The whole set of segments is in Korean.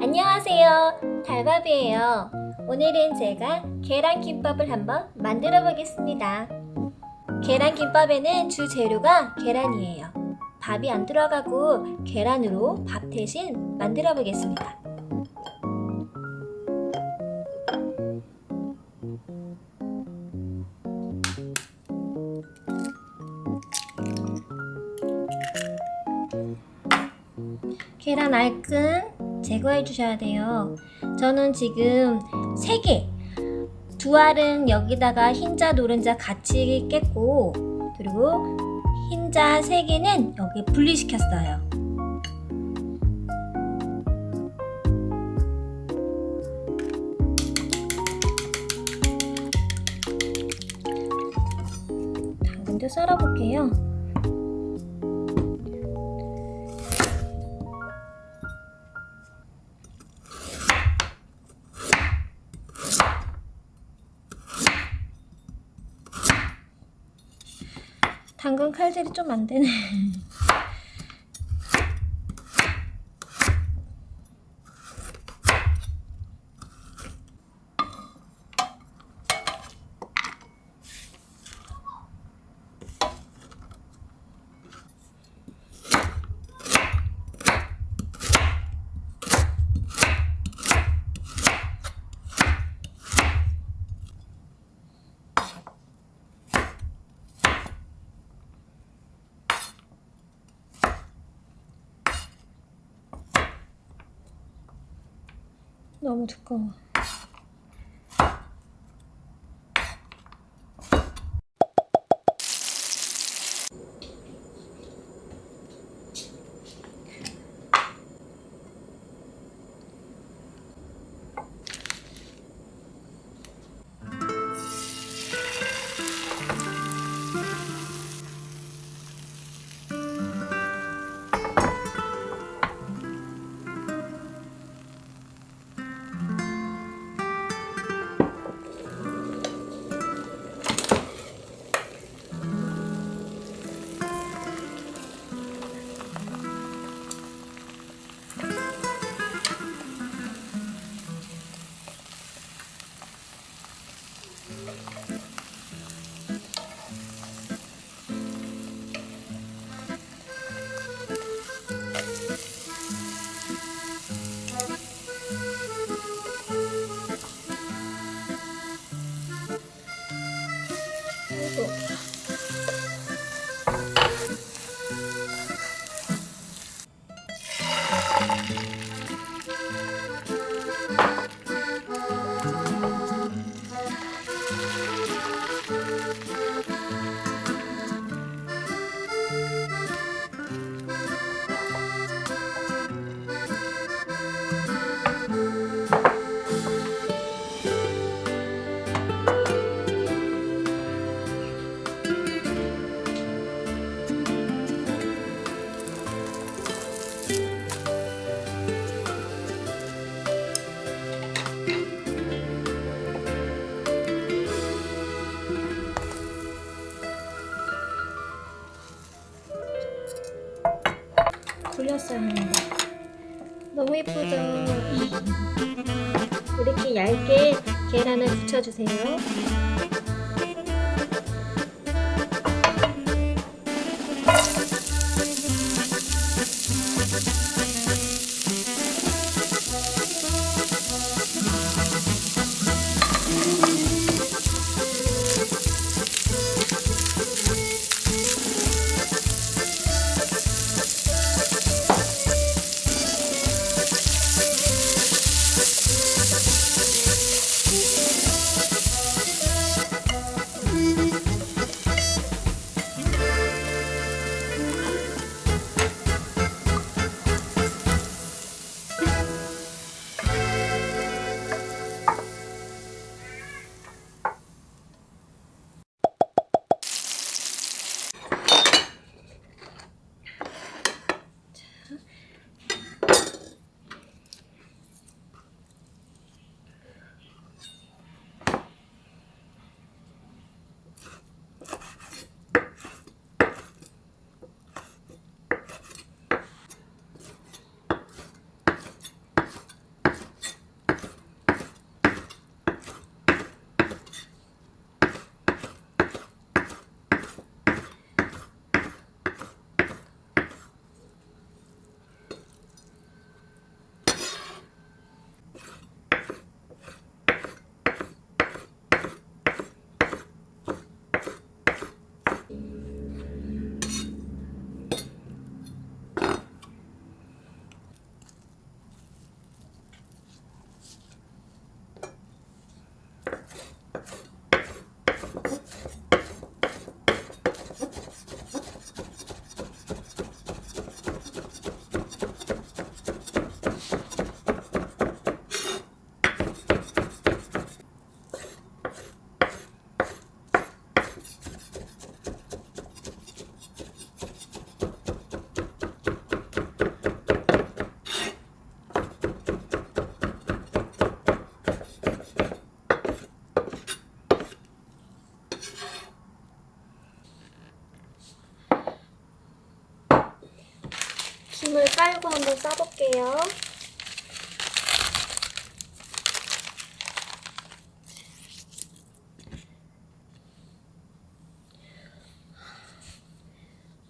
안녕하세요. 달밥이에요. 오늘은 제가 계란김밥을 한번 만들어 보겠습니다. 계란김밥에는 주 재료가 계란이에요. 밥이 안 들어가고 계란으로 밥 대신 만들어 보겠습니다 계란 알끈 제거해 주셔야 돼요. 저는 지금 3개, 두 알은 여기다가 흰자, 노른자 같이 깼고, 그리고 흰자 3개는 여기 분리시켰어요. 썰어볼게요. 칼질이 좀 안 되네. 너무 두꺼워. 굴렸어요. 너무 예쁘죠? 이렇게 얇게 계란을 붙여주세요. 깔고 한번 싸볼게요.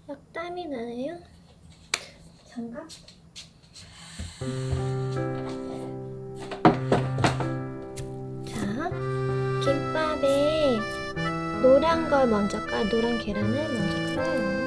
막 땀이 나네요. 장갑? 자, 김밥에 노란 걸 먼저 깔, 노란 계란을 먼저 깔아요.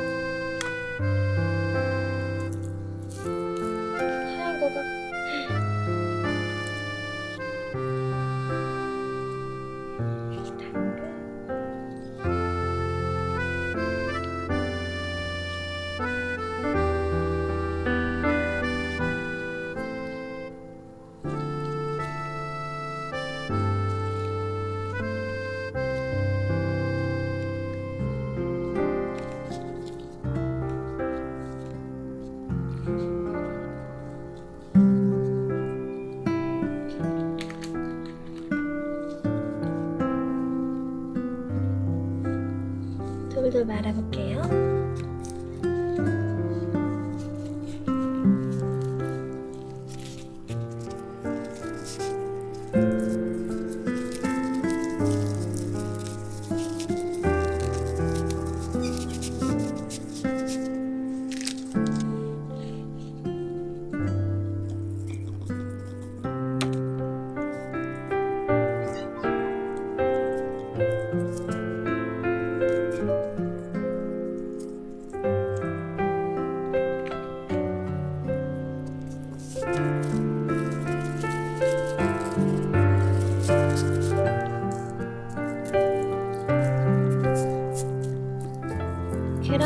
말아볼게요.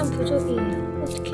부족이에요. 어떡해.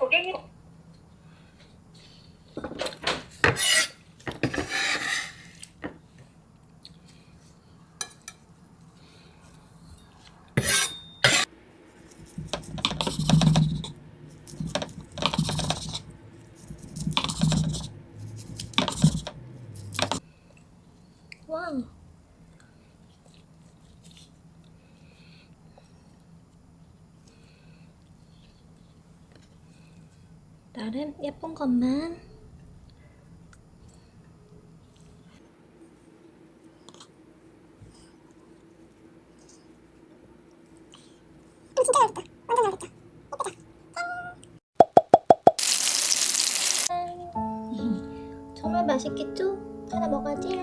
고객님 나름 예쁜 것만 정말 맛있겠죠? 하나 먹어야지